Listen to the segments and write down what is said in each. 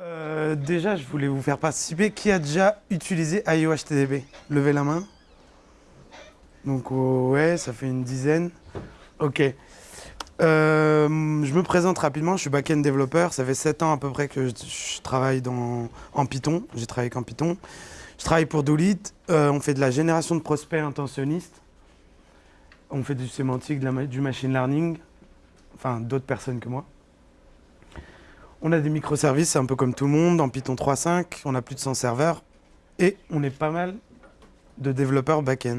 Euh, déjà, je voulais vous faire participer. Qui a déjà utilisé IO HTTP Levez la main. Donc, oh, ouais, ça fait une dizaine. Ok. Euh, je me présente rapidement, je suis back-end développeur. Ça fait 7 ans à peu près que je, travaille en Python. J'ai travaillé qu'en Python. Je travaille pour Doulit. Euh, on fait de la génération de prospects intentionnistes. On fait du sémantique, du machine learning. Enfin, d'autres personnes que moi. On a des microservices, un peu comme tout le monde, en Python 3.5. On a plus de 100 serveurs. Et on est pas mal de développeurs back-end.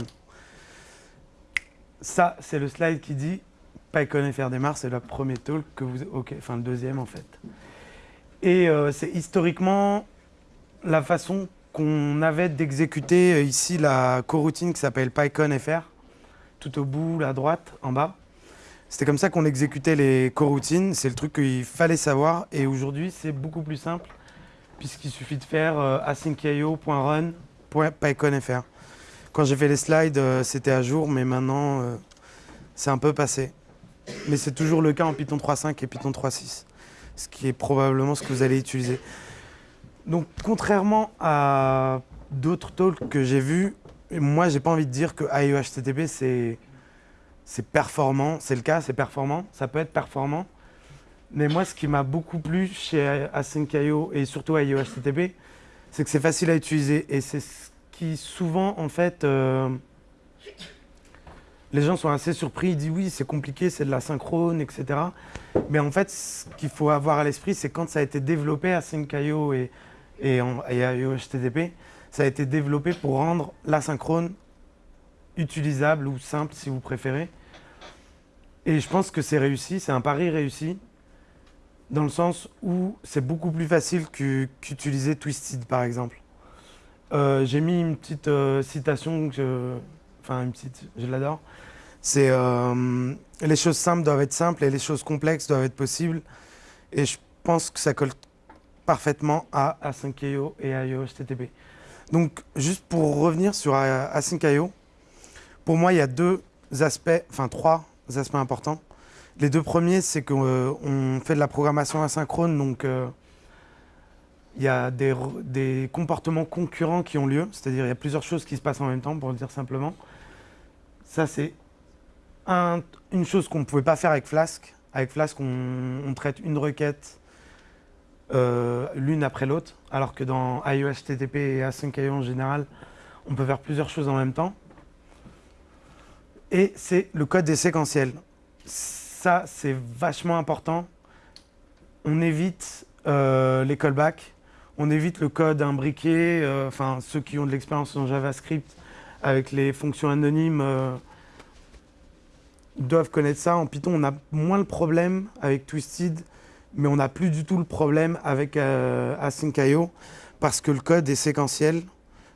Ça, c'est le slide qui dit PyCon démarre, c'est le premier talk que vous... Ok, enfin le deuxième en fait. Et euh, c'est historiquement la façon qu'on avait d'exécuter euh, ici la coroutine qui s'appelle PyCon.fr, tout au bout, à droite, en bas. C'était comme ça qu'on exécutait les coroutines, c'est le truc qu'il fallait savoir. Et aujourd'hui, c'est beaucoup plus simple, puisqu'il suffit de faire euh, asyncio.run.pyconfr. Quand j'ai fait les slides, euh, c'était à jour, mais maintenant, euh, c'est un peu passé. Mais c'est toujours le cas en Python 3.5 et Python 3.6, ce qui est probablement ce que vous allez utiliser. Donc, contrairement à d'autres talks que j'ai vus, moi, j'ai pas envie de dire que IOHTTP, c'est c'est performant. C'est le cas, c'est performant. Ça peut être performant. Mais moi, ce qui m'a beaucoup plu chez Async.io et surtout à IOHTTP, c'est que c'est facile à utiliser. Et c'est ce qui, souvent, en fait, euh, les gens sont assez surpris. Ils disent oui, c'est compliqué, c'est de la synchrone, etc. Mais en fait, ce qu'il faut avoir à l'esprit, c'est quand ça a été développé Async.io et, et, en, et IOHTTP, ça a été développé pour rendre l'asynchrone utilisable ou simple, si vous préférez. Et je pense que c'est réussi, c'est un pari réussi, dans le sens où c'est beaucoup plus facile qu'utiliser Twisted, par exemple. Euh, j'ai mis une petite euh, citation, que enfin une petite, je l'adore. C'est euh, les choses simples doivent être simples et les choses complexes doivent être possibles. Et je pense que ça colle parfaitement à Async.io et à IOHTTP. Donc, juste pour revenir sur Async.io, pour moi, il y a deux aspects, enfin trois aspects importants. Les deux premiers, c'est qu'on euh, fait de la programmation asynchrone, donc euh, il y a des, comportements concurrents qui ont lieu, c'est-à-dire il y a plusieurs choses qui se passent en même temps, pour le dire simplement. Ça, c'est une chose qu'on ne pouvait pas faire avec Flask. Avec Flask, on, traite une requête euh, l'une après l'autre, alors que dans HTTP et Async.io en général, on peut faire plusieurs choses en même temps et c'est le code des séquentiels. Ça, c'est vachement important. On évite euh, les callbacks, on évite le code imbriqué, euh, enfin ceux qui ont de l'expérience en JavaScript avec les fonctions anonymes euh, doivent connaître ça. En Python, on a moins le problème avec Twisted, mais on n'a plus du tout le problème avec Async.io parce que le code est séquentiel.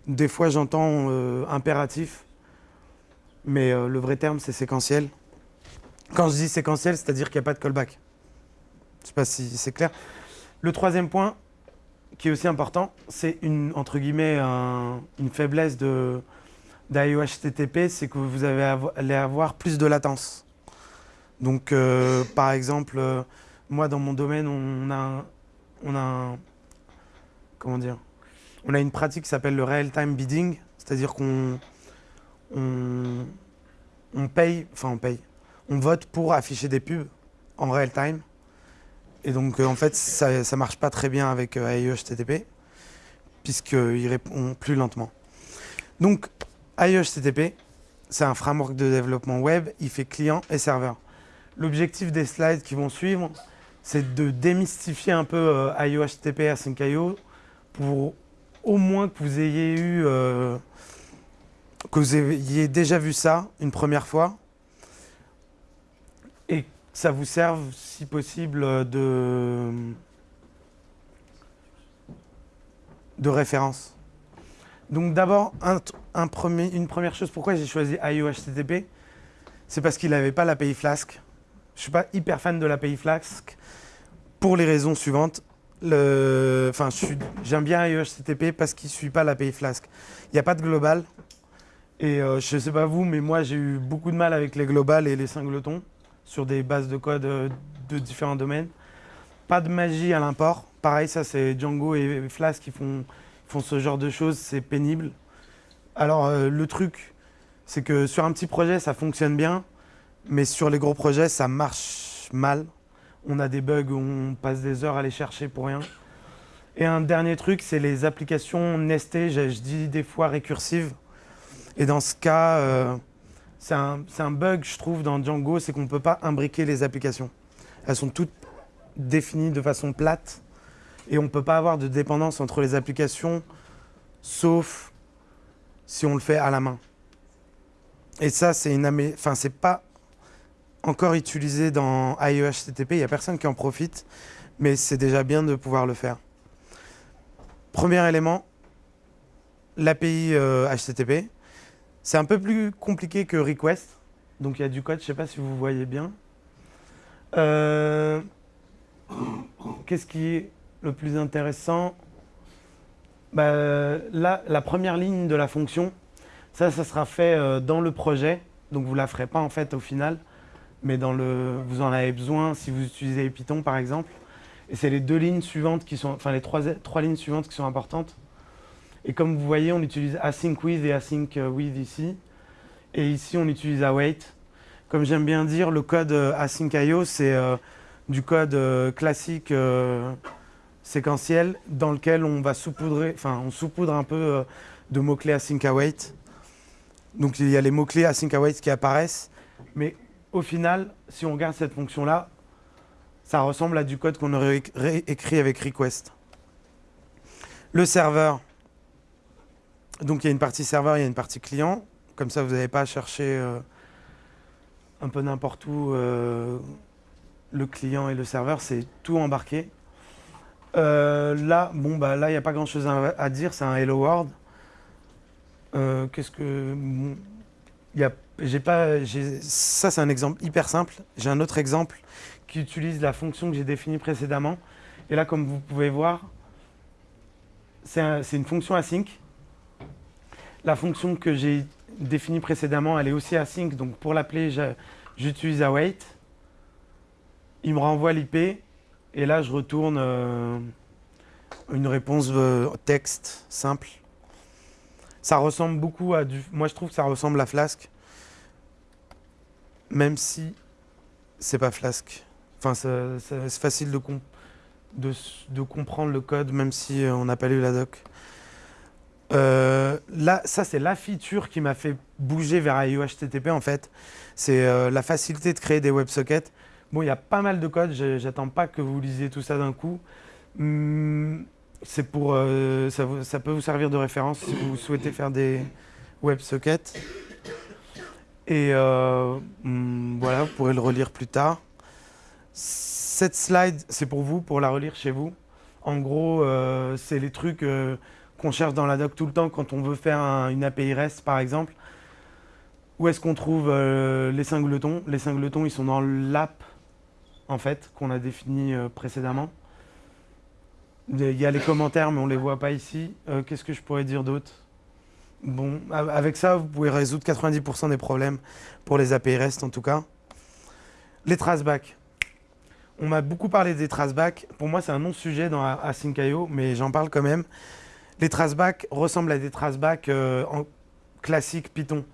Des fois, j'entends impératif mais euh, le vrai terme, c'est séquentiel. Quand je dis séquentiel, c'est-à-dire qu'il n'y a pas de callback. Je ne sais pas si c'est clair. Le troisième point, qui est aussi important, c'est une, entre guillemets, une faiblesse de HTTP, c'est que vous allez avoir plus de latence. Donc, euh, par exemple, euh, moi, dans mon domaine, on a, on a comment dire, on a une pratique qui s'appelle le real-time bidding, c'est-à-dire qu'on on, paye, enfin on paye, on vote pour afficher des pubs en real time. Et donc euh, en fait, ça marche pas très bien avec euh, AIE HTTP, puisqu'il répond plus lentement. Donc AIE HTTP, c'est un framework de développement web, il fait client et serveur. L'objectif des slides qui vont suivre, c'est de démystifier un peu euh, IO HTTP Async.io pour au moins que vous ayez eu que vous ayez déjà vu ça une première fois et que ça vous serve, si possible, de, de référence. Donc d'abord, une première chose, pourquoi j'ai choisi IOHTTP C'est parce qu'il n'avait pas l'API Flask. Je ne suis pas hyper fan de l'API Flask pour les raisons suivantes. Enfin, j'aime bien IOHTTP parce qu'il ne suit pas l'API Flask. Il n'y a pas de global, et euh, je ne sais pas vous, mais moi j'ai eu beaucoup de mal avec les globales et les singletons sur des bases de code euh, de différents domaines. Pas de magie à l'import, pareil, ça c'est Django et Flask qui font, font ce genre de choses, c'est pénible. Alors euh, le truc, c'est que sur un petit projet, ça fonctionne bien, mais sur les gros projets, ça marche mal. On a des bugs où on passe des heures à les chercher pour rien. Et un dernier truc, c'est les applications nestées, je, dis des fois récursives. Et dans ce cas, euh, c'est un, bug, je trouve, dans Django, c'est qu'on ne peut pas imbriquer les applications. Elles sont toutes définies de façon plate et on ne peut pas avoir de dépendance entre les applications, sauf si on le fait à la main. Et ça, c'est une enfin, pas encore utilisé dans IE HTTP, il n'y a personne qui en profite, mais c'est déjà bien de pouvoir le faire. Premier élément, l'API HTTP. C'est un peu plus compliqué que request. Donc il y a du code, je ne sais pas si vous voyez bien. Euh, qu'est-ce qui est le plus intéressant? Bah, la première ligne de la fonction, ça, ça sera fait euh, dans le projet. Donc vous ne la ferez pas en fait au final, mais dans le, vous en avez besoin si vous utilisez Python par exemple. Et c'est les deux lignes suivantes qui sont, enfin les trois lignes suivantes qui sont importantes. Et comme vous voyez, on utilise async with et async with ici. Et ici, on utilise await. Comme j'aime bien dire, le code euh, async.io, c'est euh, du code euh, classique séquentiel dans lequel on va saupoudrer, enfin, on saupoudre un peu de mots-clés async await. Donc il y a les mots-clés async await qui apparaissent. Mais au final, si on regarde cette fonction-là, ça ressemble à du code qu'on aurait écrit avec request. Le serveur, donc il y a une partie serveur, il y a une partie client. Comme ça, vous n'avez pas à chercher euh, un peu n'importe où euh, le client et le serveur, c'est tout embarqué. Euh, là, bon, bah, là, il n'y a pas grand-chose à, dire, c'est un Hello World. Qu'est-ce que... y pas, ça, c'est un exemple hyper simple. J'ai un autre exemple qui utilise la fonction que j'ai définie précédemment. Et là, comme vous pouvez voir, c'est une fonction async la fonction que j'ai définie précédemment, elle est aussi async. Donc pour l'appeler, j'utilise await. Il me renvoie l'IP. Et là, je retourne euh, une réponse euh, texte simple. Ça ressemble beaucoup à du... Moi, je trouve que ça ressemble à Flask. Même si c'est pas Flask. Enfin, c'est facile de, de, comprendre le code, même si on n'a pas lu la doc. Euh, là, ça, c'est la feature qui m'a fait bouger vers IO HTTP, en fait. C'est euh, la facilité de créer des WebSockets. Bon, il y a pas mal de code, j'attends pas que vous lisiez tout ça d'un coup. Hmm, c'est pour, euh, ça, peut vous servir de référence si vous souhaitez faire des WebSockets. Et hmm, voilà, vous pourrez le relire plus tard. Cette slide, c'est pour vous, pour la relire chez vous. En gros, c'est les trucs qu'on cherche dans la doc tout le temps quand on veut faire une API REST par exemple. Où est-ce qu'on trouve euh, les singletons Les singletons, ils sont dans l'app en fait qu'on a défini euh, précédemment. Il y a les commentaires, mais on ne les voit pas ici. Euh, qu'est-ce que je pourrais dire d'autre? Bon, avec ça, vous pouvez résoudre 90% des problèmes pour les API REST en tout cas. Les traceback. On m'a beaucoup parlé des traceback. Pour moi, c'est un non-sujet dans Async.io, mais j'en parle quand même. Les traceback ressemblent à des traceback euh, en classique Python.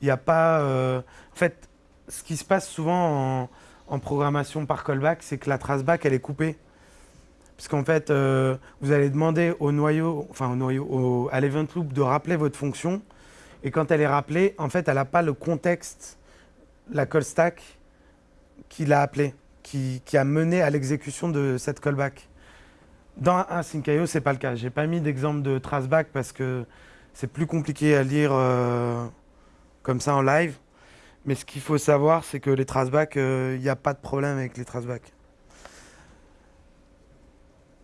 Il n'y a pas... Euh, en fait, ce qui se passe souvent en, programmation par callback, c'est que la traceback, elle est coupée. Puisqu'en fait, euh, vous allez demander au noyau, enfin au noyau, à l'event loop de rappeler votre fonction. Et quand elle est rappelée, en fait, elle n'a pas le contexte, la call stack qui l'a appelée, qui, a mené à l'exécution de cette callback. Dans Async.io, ce n'est pas le cas. Je n'ai pas mis d'exemple de traceback parce que c'est plus compliqué à lire euh, comme ça en live. Mais ce qu'il faut savoir, c'est que les traceback, il euh, n'y a pas de problème avec les traceback.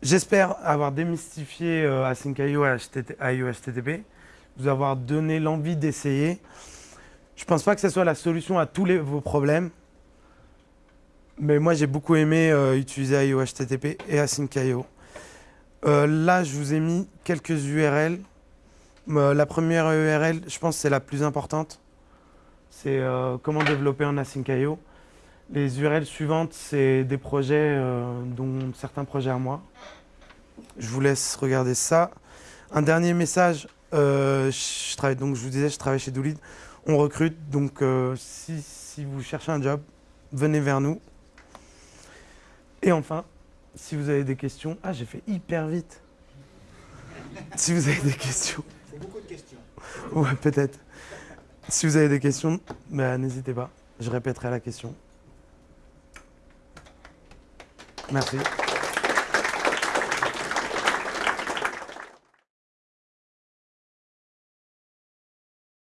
J'espère avoir démystifié euh, Async.io à IO HTTP, vous avoir donné l'envie d'essayer. Je ne pense pas que ce soit la solution à tous vos problèmes. Mais moi, j'ai beaucoup aimé utiliser IO HTTP et Async.io. Euh, là, je vous ai mis quelques URL. Euh, la première URL, je pense c'est la plus importante. C'est euh, comment développer un Async.io. Les URL suivantes, c'est des projets, dont certains projets à moi. Je vous laisse regarder ça. Un dernier message. je vous disais, je travaille chez Doolid. On recrute. Donc, si vous cherchez un job, venez vers nous. Et enfin, si vous avez des questions. Ah, j'ai fait hyper vite. si vous avez des questions. C'est beaucoup de questions. Ouais, peut-être. Si vous avez des questions, bah, n'hésitez pas. Je répéterai la question. Merci.